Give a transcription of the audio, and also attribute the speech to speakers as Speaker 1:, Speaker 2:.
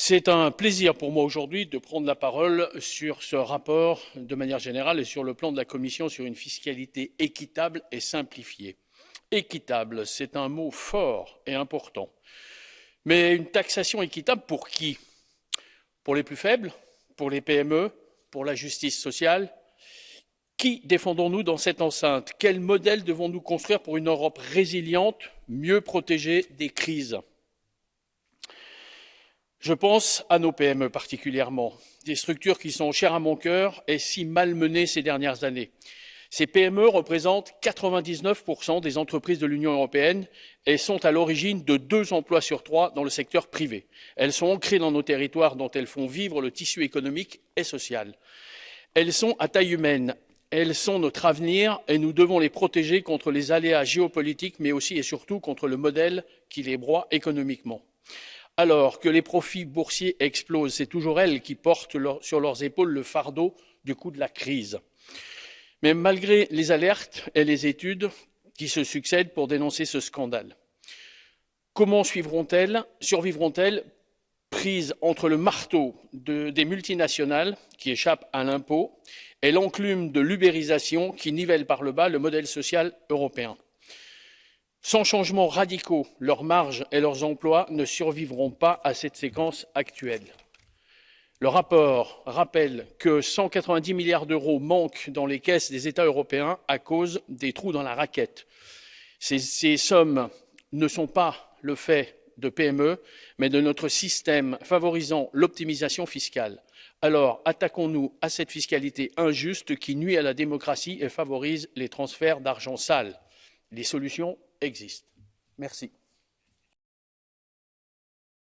Speaker 1: C'est un plaisir pour moi aujourd'hui de prendre la parole sur ce rapport de manière générale et sur le plan de la Commission sur une fiscalité équitable et simplifiée. Équitable, c'est un mot fort et important. Mais une taxation équitable pour qui? Pour les plus faibles? Pour les PME Pour la justice sociale? Qui défendons-nous dans cette enceinte? Quel modèle devons-nous construire pour une Europe résiliente, mieux protégée des crises? Je pense à nos PME particulièrement, des structures qui sont chères à mon cœur et si malmenées ces dernières années. Ces PME représentent 99% des entreprises de l'Union européenne et sont à l'origine de deux emplois sur trois dans le secteur privé. Elles sont ancrées dans nos territoires dont elles font vivre le tissu économique et social. Elles sont à taille humaine, elles sont notre avenir et nous devons les protéger contre les aléas géopolitiques, mais aussi et surtout contre le modèle qui les broie économiquement alors que les profits boursiers explosent c'est toujours elles qui portent sur leurs épaules le fardeau du coût de la crise. mais malgré les alertes et les études qui se succèdent pour dénoncer ce scandale comment suivront elles survivront elles prises entre le marteau des multinationales qui échappent à l'impôt et l'enclume de l'ubérisation qui nivelle par le bas le modèle social européen? Sans changements radicaux leurs marges et leurs emplois ne survivront pas à cette séquence actuelle. le rapport rappelle que cent quatre vingt dix milliards d'euros manquent dans les caisses des états européens à cause des trous dans la raquette. ces sommes ne sont pas le fait de pme mais de notre système favorisant l'optimisation fiscale. alors attaquons nous à cette fiscalité injuste qui nuit à la démocratie et favorise les transferts d'argent sale. les solutions existe. Merci.